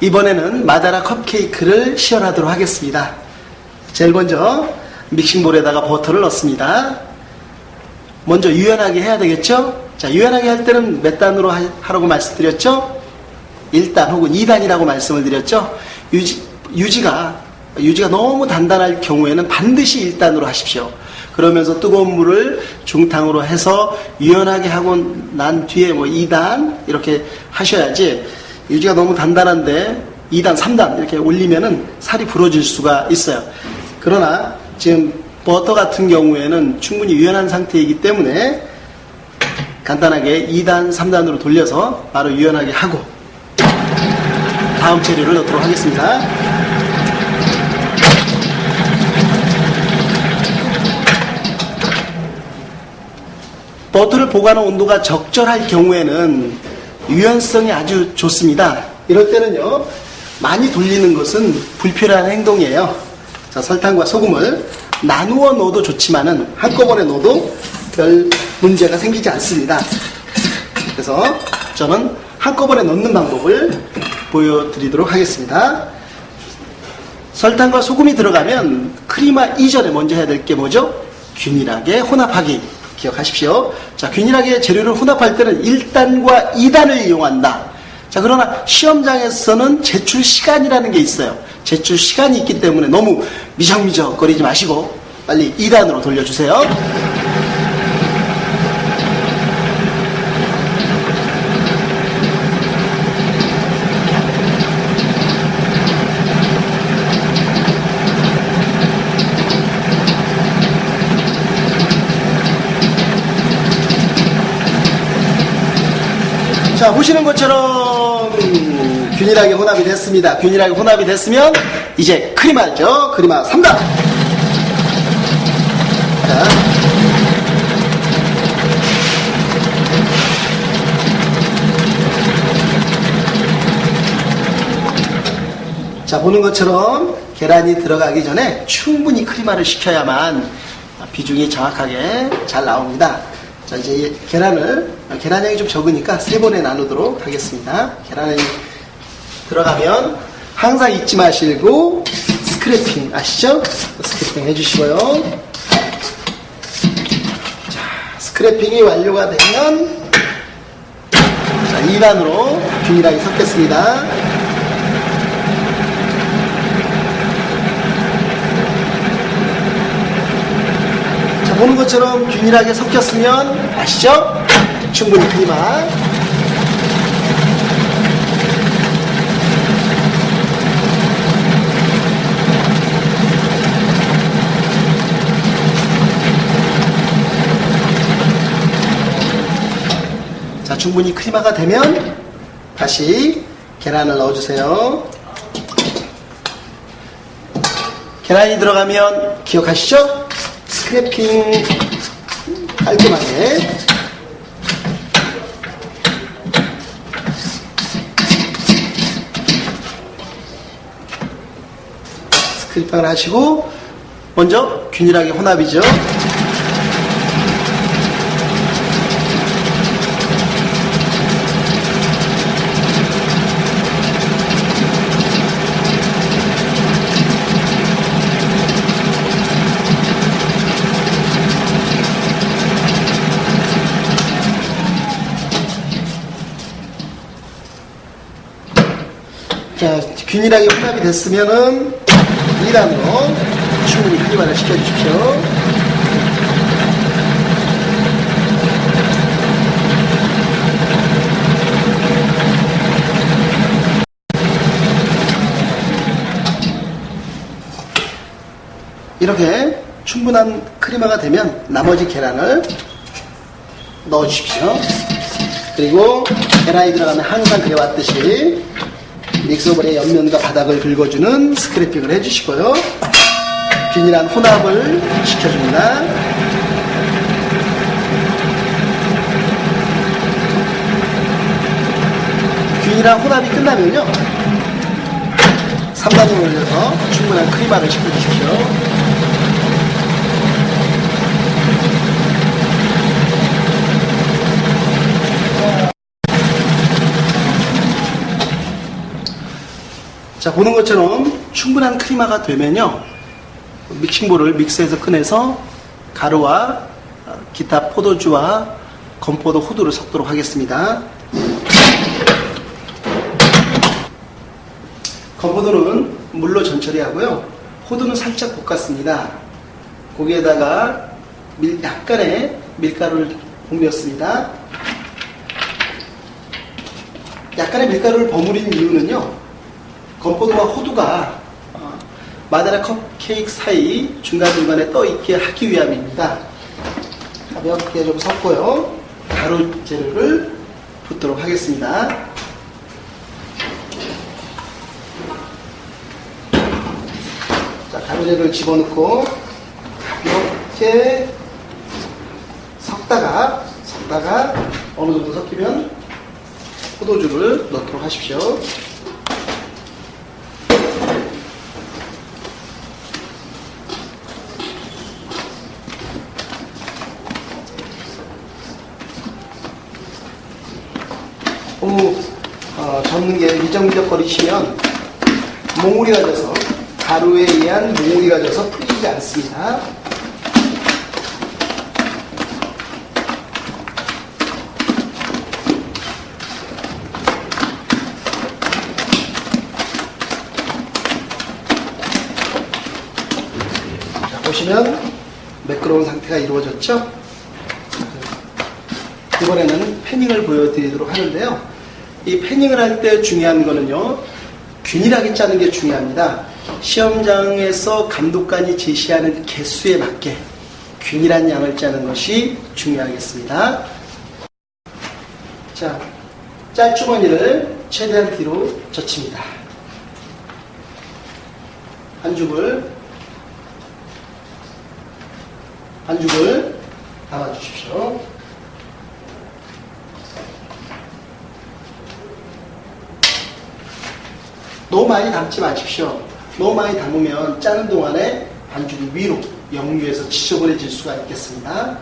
이번에는 마다라 컵케이크를 시연하도록 하겠습니다. 제일 먼저 믹싱볼에다가 버터를 넣습니다. 먼저 유연하게 해야 되겠죠? 자, 유연하게 할 때는 몇 단으로 하- 하라고 말씀드렸죠? 1단 혹은 2단이라고 말씀을 드렸죠? 유지, 유지가, 유지가 너무 단단할 경우에는 반드시 1단으로 하십시오. 그러면서 뜨거운 물을 중탕으로 해서 유연하게 하고 난 뒤에 뭐 2단 이렇게 하셔야지 유지가 너무 단단한데 2단, 3단 이렇게 올리면은 살이 부러질 수가 있어요. 그러나 지금 버터 같은 경우에는 충분히 유연한 상태이기 때문에 간단하게 2단, 3단으로 돌려서 바로 유연하게 하고 다음 재료를 넣도록 하겠습니다. 버터를 보관한 온도가 적절할 경우에는 유연성이 아주 좋습니다. 이럴 때는요, 많이 돌리는 것은 불필요한 행동이에요. 자, 설탕과 소금을 나누어 넣어도 좋지만은 한꺼번에 넣어도 별 문제가 생기지 않습니다. 그래서 저는 한꺼번에 넣는 방법을 보여드리도록 하겠습니다. 설탕과 소금이 들어가면 크리마 이전에 먼저 해야 될 게 뭐죠? 균일하게 혼합하기. 기억하십시오. 자, 균일하게 재료를 혼합할 때는 1단과 2단을 이용한다. 자, 그러나 시험장에서는 제출 시간이라는 게 있어요. 제출 시간이 있기 때문에 너무 미적미적 거리지 마시고 빨리 2단으로 돌려주세요. 자, 보시는 것처럼 음, 균일하게 혼합이 됐습니다. 균일하게 혼합이 됐으면 이제 크리마죠. 크리마 3단. 자. 자, 보는 것처럼 계란이 들어가기 전에 충분히 크리마를 시켜야만 비중이 정확하게 잘 나옵니다. 자, 이제 계란을, 계란 양이 좀 적으니까 세 번에 나누도록 하겠습니다. 계란이 들어가면 항상 잊지 마시고 스크래핑 아시죠? 스크래핑 해주시고요. 자, 스크래핑이 완료가 되면 자, 2단으로 균일하게 섞겠습니다. 보는 것처럼 균일하게 섞였으면 아시죠? 충분히 크리마. 자, 충분히 크리마가 되면 다시 계란을 넣어주세요. 계란이 들어가면 기억하시죠? 스크래핑 깔끔하게 스크래핑을 하시고 먼저 균일하게 혼합이죠. 균일하게 혼합이 됐으면은 2단으로 충분히 크리마를 시켜주십시오. 이렇게 충분한 크리마가 되면 나머지 계란을 넣어주십시오. 그리고 계란이 들어가면 항상 그래왔듯이 믹서볼의 옆면과 바닥을 긁어주는 스크래핑을 해주시고요. 균일한 혼합을 시켜줍니다. 균일한 혼합이 끝나면요. 3단으로 올려서 충분한 크리마를 시켜주십시오. 자, 보는 것처럼 충분한 크리마가 되면요. 믹싱볼을 믹스해서 꺼내서 가루와 어, 기타 포도주와 건포도 호두를 섞도록 하겠습니다. 건포도는 물로 전처리 하고요. 호두는 살짝 볶았습니다. 거기에다가 밀- 약간의 밀가루를 옮겼습니다. 약간의 밀가루를 버무린 이유는요. 건포도와 호두가 어, 마데라 컵케이크 사이 중간중간에 떠 있게 하기 위함입니다. 가볍게 좀 섞고요. 가루 재료를 붓도록 하겠습니다. 자, 가루 재료를 집어넣고 가볍게 섞다가 섞다가 어느 정도 섞이면 포도주를 넣도록 하십시오. 너무 어, 접는 게 미적미적 거리시면 몽울이가 져서 가루에 의한 몽울이가 져서 풀리지 않습니다. 자, 보시면 매끄러운 상태가 이루어졌죠? 이번에는 패닝을 보여드리도록 하는데요. 이 패닝을 할 때 중요한 거는요, 균일하게 짜는 게 중요합니다. 시험장에서 감독관이 제시하는 개수에 맞게 균일한 양을 짜는 것이 중요하겠습니다. 자, 짤주머니를 최대한 뒤로 젖힙니다. 반죽을 반죽을 담아주십시오. 너무 많이 담지 마십시오. 너무 많이 담으면 짜는 동안에 반죽이 위로 역류해서 지저분해질 수가 있겠습니다.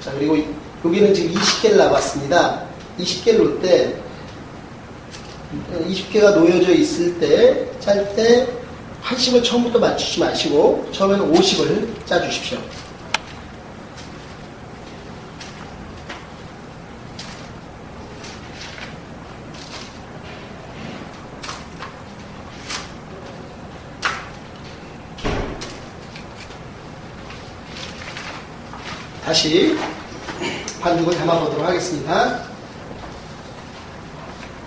자 그리고 이- 여기는 지금 20개를 나왔습니다. 20개를 놓을 때 20개가 놓여져 있을 때 짤 때 80을 처음부터 맞추지 마시고 처음에는 50을 짜주십시오. 다시 반죽을 담아보도록 하겠습니다.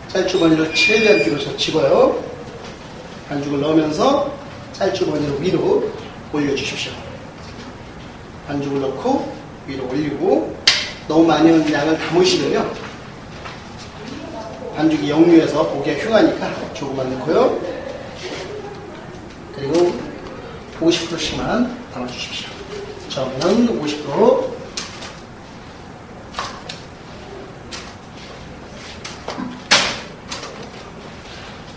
짤주머니를 최대한 뒤로 젖히고요. 반죽을 넣으면서 짤주머니를 위로 올려주십시오. 반죽을 넣고 위로 올리고 너무 많이 양을 담으시면요. 반죽이 역류해서 보기가 흉하니까 조금만 넣고요. 그리고 50%씩만 담아주십시오. 처음에는 50%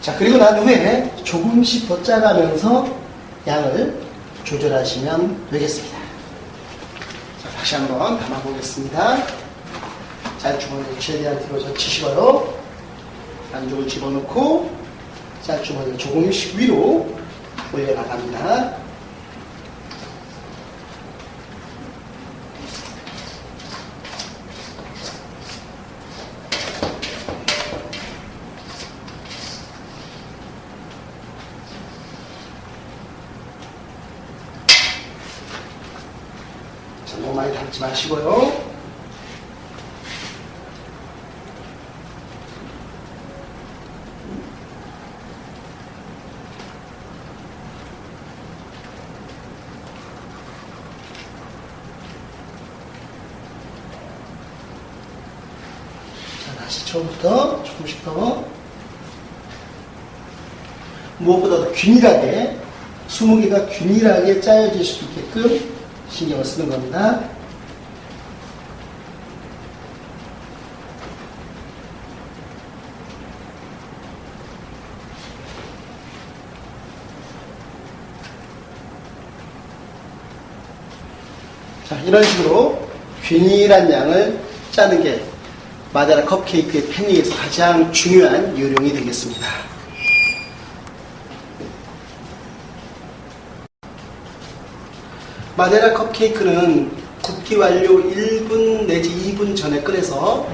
자, 그리고 난 후에 조금씩 더 짜가면서 양을 조절하시면 되겠습니다. 자, 다시 한번 담아보겠습니다. 짤주머니를 최대한 뒤로 젖히시고요. 반죽을 집어넣고 짤주머니를 조금씩 위로 올려나갑니다. 너무 많이 담지 마시고요. 자, 다시 처음부터 조금씩 더 무엇보다도 균일하게 20개가 균일하게 짜여질 수 있게끔 신경을 쓰는 겁니다. 자, 이런 식으로 균일한 양을 짜는 게 마데라 컵케이크의 팬링에서 가장 중요한 요령이 되겠습니다. 마데라 컵케이크는 굽기 완료 1분 내지 2분 전에 꺼내서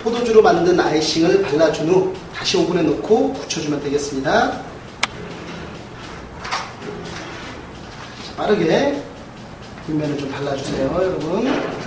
포도주로 만든 아이싱을 발라준 후 다시 오븐에 넣고 굳혀주면 되겠습니다. 자, 빠르게 윗면을 좀 발라주세요, 여러분.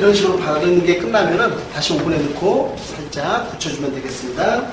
이런 식으로 바르는 게 끝나면은 다시 오븐에 넣고 살짝 굳혀주면 되겠습니다.